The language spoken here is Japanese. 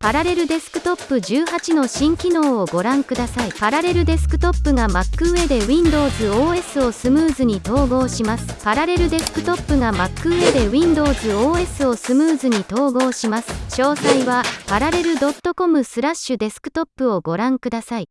パラレルデスクトップ18の新機能をご覧ください。パラレルデスクトップが Mac 上で Windows OS をスムーズに統合します。パラレルデスクトップが Mac 上で Windows OS をスムーズに統合します。詳細は、パラレル .com スラッシュデスクトップをご覧ください。